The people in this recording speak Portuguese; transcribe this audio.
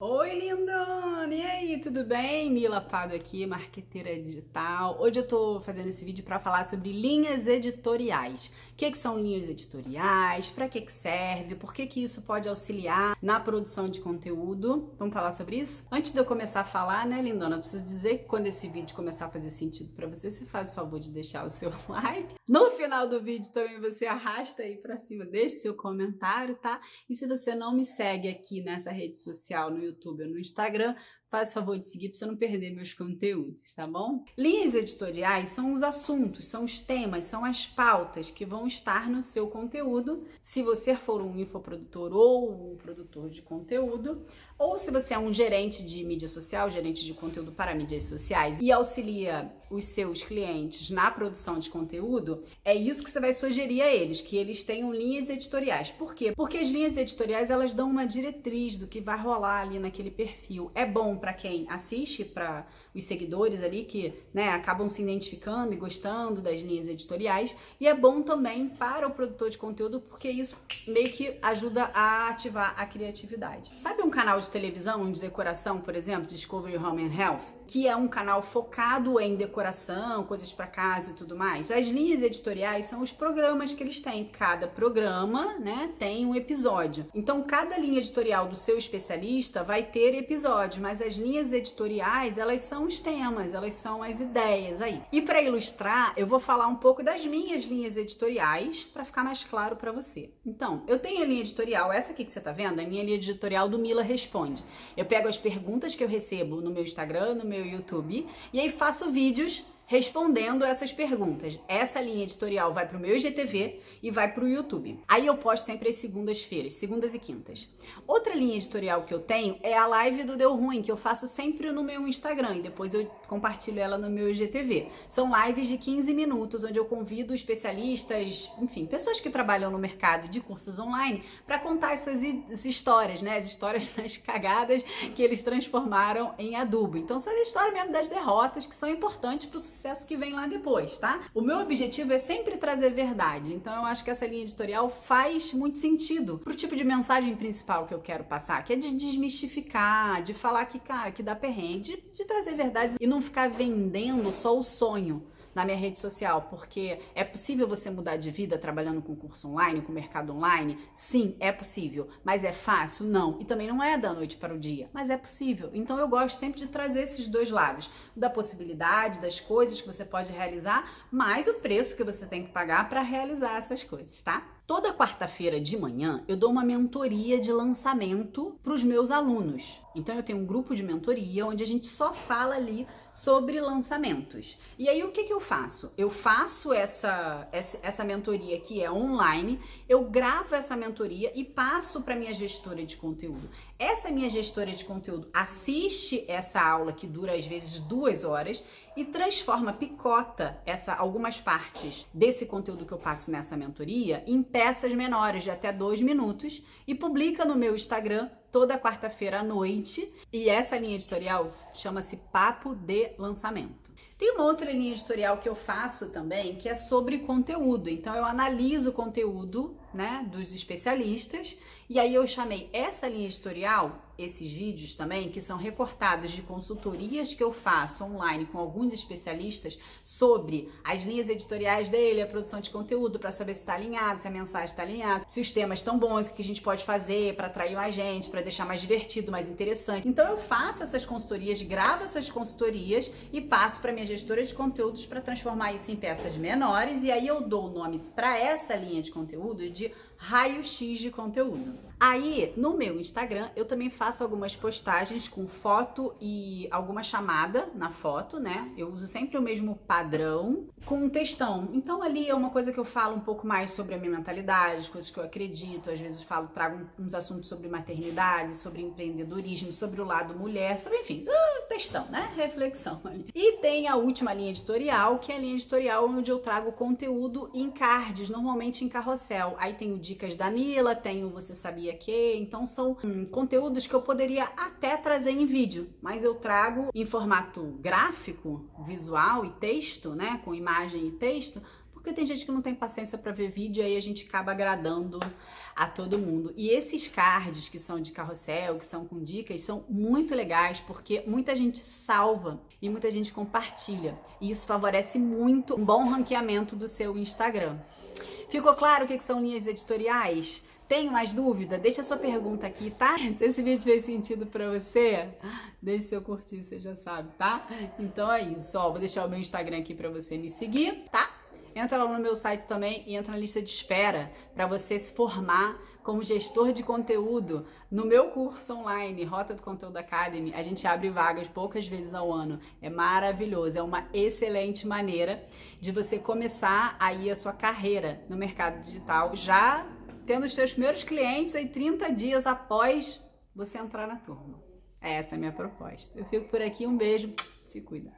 Oi, lindona! E aí, tudo bem? Mila Pado aqui, marqueteira digital. Hoje eu tô fazendo esse vídeo para falar sobre linhas editoriais. O que, que são linhas editoriais? Para que, que serve? Por que, que isso pode auxiliar na produção de conteúdo? Vamos falar sobre isso? Antes de eu começar a falar, né, lindona, eu preciso dizer que quando esse vídeo começar a fazer sentido para você, você faz o favor de deixar o seu like. No final do vídeo também você arrasta aí para cima, deixe seu comentário, tá? E se você não me segue aqui nessa rede social no YouTube ou no Instagram, faz favor de seguir para você não perder meus conteúdos, tá bom? Linhas editoriais são os assuntos, são os temas, são as pautas que vão estar no seu conteúdo, se você for um infoprodutor ou um produtor de conteúdo, ou se você é um gerente de mídia social, gerente de conteúdo para mídias sociais e auxilia os seus clientes na produção de conteúdo, é isso que você vai sugerir a eles, que eles tenham linhas editoriais. Por quê? Porque as linhas editoriais, elas dão uma diretriz do que vai rolar ali naquele perfil. É bom para quem assiste, para os seguidores ali que né, acabam se identificando e gostando das linhas editoriais. E é bom também para o produtor de conteúdo, porque isso meio que ajuda a ativar a criatividade. Sabe um canal de televisão de decoração, por exemplo, Discovery Home and Health? Que é um canal focado em decoração, coisas para casa e tudo mais. As linhas editoriais são os programas que eles têm. Cada programa né, tem um episódio. Então, cada linha editorial do seu especialista vai ter episódio, mas as linhas editoriais, elas são os temas, elas são as ideias aí. E para ilustrar, eu vou falar um pouco das minhas linhas editoriais para ficar mais claro para você. Então, eu tenho a linha editorial, essa aqui que você tá vendo, a minha linha editorial do Mila Responde. Eu pego as perguntas que eu recebo no meu Instagram, no meu YouTube, e aí faço vídeos respondendo essas perguntas. Essa linha editorial vai para o meu IGTV e vai para o YouTube. Aí eu posto sempre as segundas-feiras, segundas e quintas. Outra linha editorial que eu tenho é a live do Deu Ruim, que eu faço sempre no meu Instagram e depois eu compartilho ela no meu IGTV. São lives de 15 minutos onde eu convido especialistas, enfim, pessoas que trabalham no mercado de cursos online para contar essas histórias, né? As histórias das cagadas que eles transformaram em adubo. Então, são as histórias mesmo das derrotas que são importantes para o sucesso que vem lá depois, tá? O meu objetivo é sempre trazer verdade, então eu acho que essa linha editorial faz muito sentido pro tipo de mensagem principal que eu quero passar, que é de desmistificar, de falar que, cara, que dá perrengue, de, de trazer verdades e não ficar vendendo só o sonho na minha rede social, porque é possível você mudar de vida trabalhando com curso online, com mercado online? Sim, é possível. Mas é fácil? Não. E também não é da noite para o dia, mas é possível. Então eu gosto sempre de trazer esses dois lados, da possibilidade, das coisas que você pode realizar, mais o preço que você tem que pagar para realizar essas coisas, tá? Toda quarta-feira de manhã eu dou uma mentoria de lançamento para os meus alunos. Então eu tenho um grupo de mentoria onde a gente só fala ali sobre lançamentos. E aí o que, que eu faço? Eu faço essa, essa, mentoria que é online, eu gravo essa mentoria e passo para minha gestora de conteúdo. Essa minha gestora de conteúdo assiste essa aula que dura às vezes duas horas e transforma, picota essa, algumas partes desse conteúdo que eu passo nessa mentoria em peças menores de até dois minutos e publica no meu Instagram toda quarta-feira à noite. E essa linha editorial chama-se Papo de Lançamento. Tem uma outra linha editorial que eu faço também, que é sobre conteúdo. Então eu analiso o conteúdo, né, dos especialistas, e aí eu chamei essa linha editorial esses vídeos também, que são recortados de consultorias que eu faço online com alguns especialistas sobre as linhas editoriais dele, a produção de conteúdo, para saber se está alinhado, se a mensagem está alinhada, se os temas estão bons, o que a gente pode fazer para atrair mais gente, para deixar mais divertido, mais interessante. Então eu faço essas consultorias, gravo essas consultorias e passo para minha gestora de conteúdos para transformar isso em peças menores e aí eu dou o nome para essa linha de conteúdo de raio-x de conteúdo. Aí, no meu Instagram, eu também faço algumas postagens com foto e alguma chamada na foto, né? Eu uso sempre o mesmo padrão com um textão. Então, ali é uma coisa que eu falo um pouco mais sobre a minha mentalidade, coisas que eu acredito. Às vezes falo, trago uns assuntos sobre maternidade, sobre empreendedorismo, sobre o lado mulher, sobre, enfim, uh, textão, né? Reflexão ali. E tem a última linha editorial, que é a linha editorial onde eu trago conteúdo em cards, normalmente em carrossel. Aí tenho dicas da Mila, tenho Você Sabia que, então são hum, conteúdos que eu poderia até trazer em vídeo, mas eu trago em formato gráfico, visual e texto, né, com imagem e texto, porque Porque tem gente que não tem paciência para ver vídeo e aí a gente acaba agradando a todo mundo. E esses cards que são de carrossel, que são com dicas, são muito legais porque muita gente salva e muita gente compartilha. E isso favorece muito um bom ranqueamento do seu Instagram. Ficou claro o que são linhas editoriais? Tem mais dúvida? Deixa sua pergunta aqui, tá? Se esse vídeo fez sentido pra você, deixe seu curtir, você já sabe, tá? Então é isso, ó, vou deixar o meu Instagram aqui pra você me seguir, tá? Entra lá no meu site também e entra na lista de espera para você se formar como gestor de conteúdo no meu curso online, Rota do Conteúdo Academy. A gente abre vagas poucas vezes ao ano. É maravilhoso, é uma excelente maneira de você começar aí a sua carreira no mercado digital já tendo os seus primeiros clientes aí 30 dias após você entrar na turma. Essa é a minha proposta. Eu fico por aqui, um beijo, se cuida.